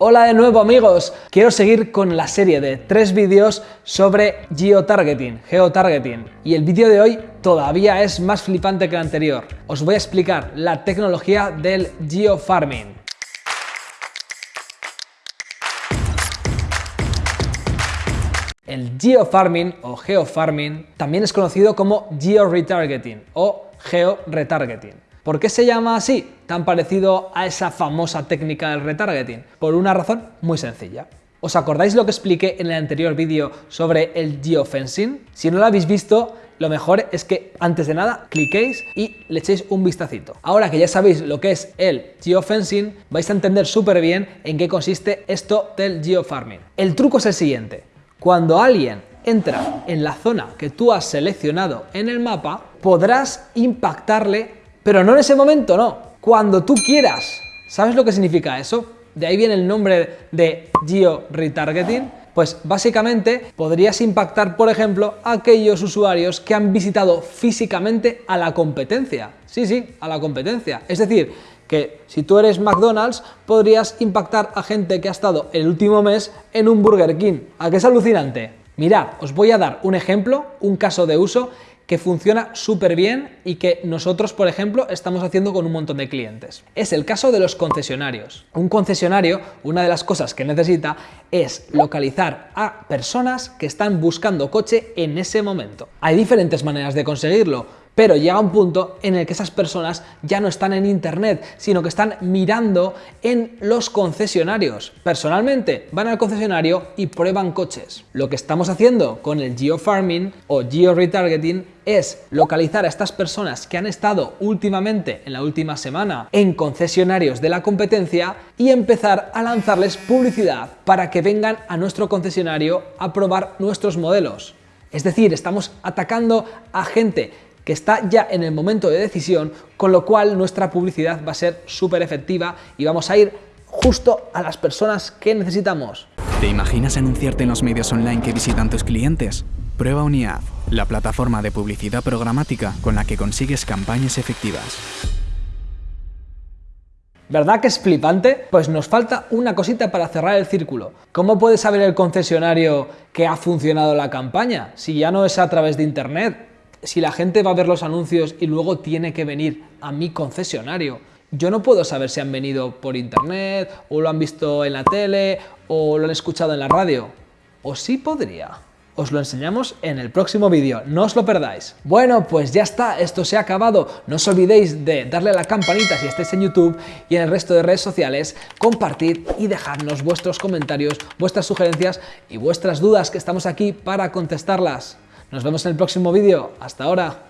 Hola de nuevo amigos, quiero seguir con la serie de tres vídeos sobre geotargeting, geotargeting y el vídeo de hoy todavía es más flipante que el anterior. Os voy a explicar la tecnología del geofarming. El geofarming o geofarming también es conocido como georetargeting o georetargeting. ¿Por qué se llama así, tan parecido a esa famosa técnica del retargeting? Por una razón muy sencilla. ¿Os acordáis lo que expliqué en el anterior vídeo sobre el geofencing? Si no lo habéis visto, lo mejor es que antes de nada cliquéis y le echéis un vistacito. Ahora que ya sabéis lo que es el geofencing, vais a entender súper bien en qué consiste esto del geofarming. El truco es el siguiente. Cuando alguien entra en la zona que tú has seleccionado en el mapa, podrás impactarle pero no en ese momento, no. Cuando tú quieras. ¿Sabes lo que significa eso? De ahí viene el nombre de geo-retargeting. Pues básicamente podrías impactar, por ejemplo, a aquellos usuarios que han visitado físicamente a la competencia. Sí, sí, a la competencia. Es decir, que si tú eres McDonald's, podrías impactar a gente que ha estado el último mes en un Burger King. ¿A qué es alucinante? Mirad, os voy a dar un ejemplo, un caso de uso que funciona súper bien y que nosotros, por ejemplo, estamos haciendo con un montón de clientes. Es el caso de los concesionarios. Un concesionario, una de las cosas que necesita es localizar a personas que están buscando coche en ese momento. Hay diferentes maneras de conseguirlo pero llega un punto en el que esas personas ya no están en internet, sino que están mirando en los concesionarios. Personalmente van al concesionario y prueban coches. Lo que estamos haciendo con el geofarming o georetargeting es localizar a estas personas que han estado últimamente, en la última semana, en concesionarios de la competencia y empezar a lanzarles publicidad para que vengan a nuestro concesionario a probar nuestros modelos. Es decir, estamos atacando a gente que está ya en el momento de decisión, con lo cual nuestra publicidad va a ser súper efectiva y vamos a ir justo a las personas que necesitamos. ¿Te imaginas anunciarte en los medios online que visitan tus clientes? Prueba Uniad, la plataforma de publicidad programática con la que consigues campañas efectivas. ¿Verdad que es flipante? Pues nos falta una cosita para cerrar el círculo. ¿Cómo puede saber el concesionario que ha funcionado la campaña si ya no es a través de internet? Si la gente va a ver los anuncios y luego tiene que venir a mi concesionario, yo no puedo saber si han venido por internet, o lo han visto en la tele, o lo han escuchado en la radio. O sí podría. Os lo enseñamos en el próximo vídeo, no os lo perdáis. Bueno, pues ya está, esto se ha acabado. No os olvidéis de darle a la campanita si estáis en YouTube y en el resto de redes sociales, compartir y dejarnos vuestros comentarios, vuestras sugerencias y vuestras dudas que estamos aquí para contestarlas. Nos vemos en el próximo vídeo. Hasta ahora.